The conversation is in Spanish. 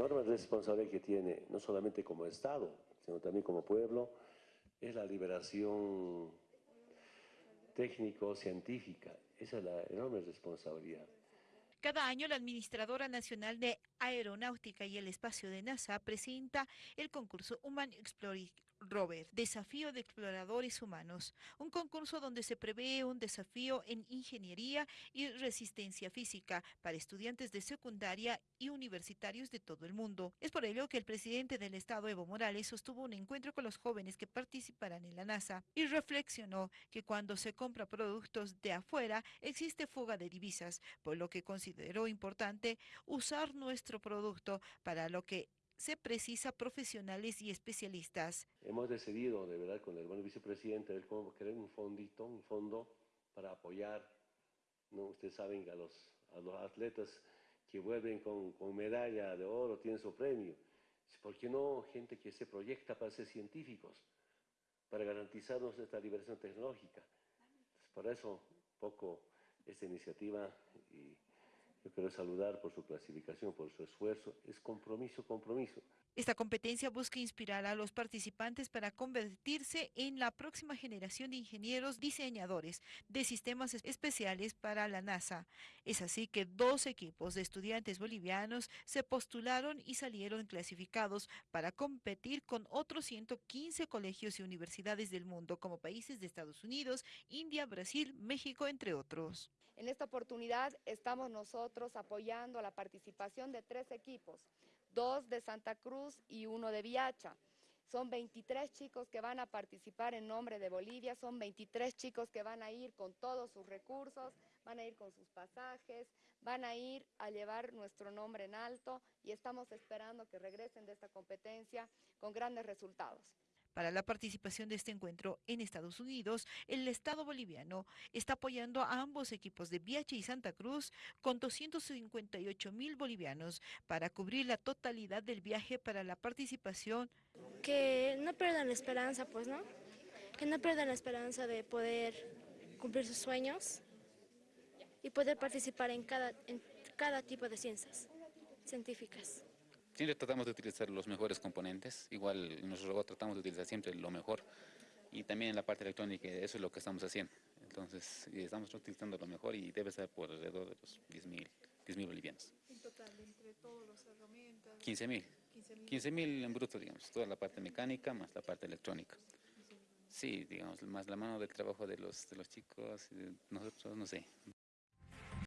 enorme responsabilidad que tiene, no solamente como Estado, sino también como pueblo, es la liberación técnico-científica. Esa es la enorme responsabilidad. Cada año la Administradora Nacional de Aeronáutica y el Espacio de NASA presenta el concurso Human Exploring Rover, Desafío de Exploradores Humanos, un concurso donde se prevé un desafío en ingeniería y resistencia física para estudiantes de secundaria y universitarios de todo el mundo. Es por ello que el presidente del Estado, Evo Morales, sostuvo un encuentro con los jóvenes que participarán en la NASA y reflexionó que cuando se compra productos de afuera existe fuga de divisas, por lo que consideró importante usar nuestro producto para lo que se precisa profesionales y especialistas. Hemos decidido, de verdad, con el buen vicepresidente, crear un fondito, un fondo para apoyar, ¿no? ustedes saben a los, a los atletas que vuelven con, con, medalla de oro, tienen su premio. ¿Por qué no gente que se proyecta para ser científicos, para garantizarnos esta liberación tecnológica? por eso, poco esta iniciativa y yo quiero saludar por su clasificación, por su esfuerzo. Es compromiso, compromiso. Esta competencia busca inspirar a los participantes para convertirse en la próxima generación de ingenieros diseñadores de sistemas especiales para la NASA. Es así que dos equipos de estudiantes bolivianos se postularon y salieron clasificados para competir con otros 115 colegios y universidades del mundo como países de Estados Unidos, India, Brasil, México, entre otros. En esta oportunidad estamos nosotros apoyando la participación de tres equipos, dos de Santa Cruz y uno de Viacha. Son 23 chicos que van a participar en nombre de Bolivia, son 23 chicos que van a ir con todos sus recursos, van a ir con sus pasajes, van a ir a llevar nuestro nombre en alto y estamos esperando que regresen de esta competencia con grandes resultados. Para la participación de este encuentro en Estados Unidos, el Estado boliviano está apoyando a ambos equipos de Viache y Santa Cruz con 258 mil bolivianos para cubrir la totalidad del viaje para la participación. Que no pierdan la esperanza, pues, ¿no? Que no pierdan la esperanza de poder cumplir sus sueños y poder participar en cada, en cada tipo de ciencias científicas. Siempre tratamos de utilizar los mejores componentes, igual en nuestro robot tratamos de utilizar siempre lo mejor y también en la parte electrónica, eso es lo que estamos haciendo. Entonces, estamos utilizando lo mejor y debe ser por alrededor de los 10.000 10 bolivianos. En total, entre todas las herramientas... 15.000. 15.000 en bruto, digamos, toda la parte mecánica más la parte electrónica. Sí, digamos, más la mano del trabajo de los, de los chicos, nosotros, no sé.